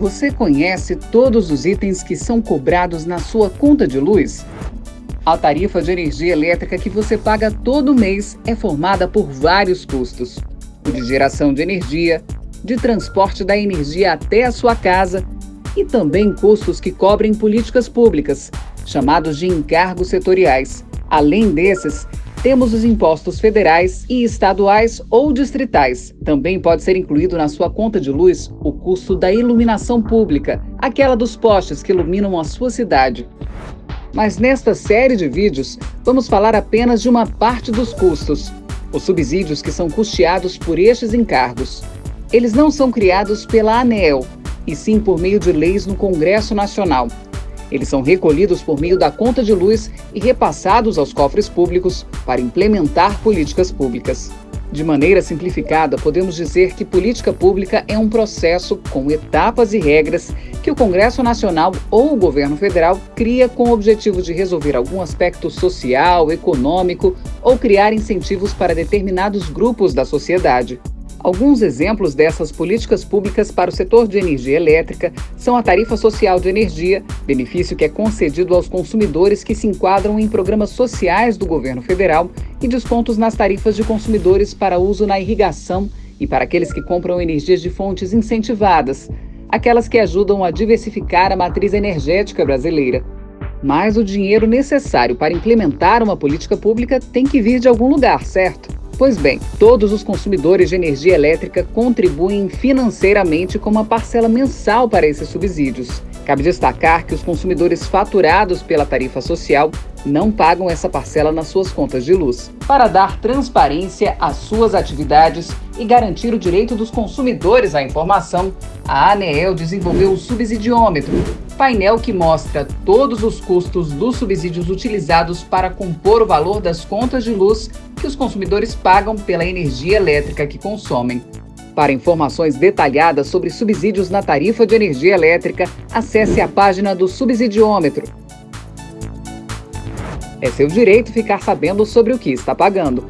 Você conhece todos os itens que são cobrados na sua conta de luz? A tarifa de energia elétrica que você paga todo mês é formada por vários custos: o de geração de energia, de transporte da energia até a sua casa e também custos que cobrem políticas públicas, chamados de encargos setoriais. Além desses, temos os impostos federais e estaduais ou distritais. Também pode ser incluído na sua conta de luz o custo da iluminação pública, aquela dos postes que iluminam a sua cidade. Mas nesta série de vídeos, vamos falar apenas de uma parte dos custos, os subsídios que são custeados por estes encargos. Eles não são criados pela ANEEL, e sim por meio de leis no Congresso Nacional. Eles são recolhidos por meio da conta de luz e repassados aos cofres públicos para implementar políticas públicas. De maneira simplificada, podemos dizer que política pública é um processo com etapas e regras que o Congresso Nacional ou o governo federal cria com o objetivo de resolver algum aspecto social, econômico ou criar incentivos para determinados grupos da sociedade. Alguns exemplos dessas políticas públicas para o setor de energia elétrica são a tarifa social de energia, benefício que é concedido aos consumidores que se enquadram em programas sociais do governo federal, e descontos nas tarifas de consumidores para uso na irrigação e para aqueles que compram energias de fontes incentivadas, aquelas que ajudam a diversificar a matriz energética brasileira. Mas o dinheiro necessário para implementar uma política pública tem que vir de algum lugar, certo? Pois bem, todos os consumidores de energia elétrica contribuem financeiramente com uma parcela mensal para esses subsídios. Cabe destacar que os consumidores faturados pela tarifa social não pagam essa parcela nas suas contas de luz. Para dar transparência às suas atividades e garantir o direito dos consumidores à informação, a ANEEL desenvolveu o subsidiômetro, painel que mostra todos os custos dos subsídios utilizados para compor o valor das contas de luz que os consumidores pagam pela energia elétrica que consomem. Para informações detalhadas sobre subsídios na tarifa de energia elétrica, acesse a página do Subsidiômetro. É seu direito ficar sabendo sobre o que está pagando.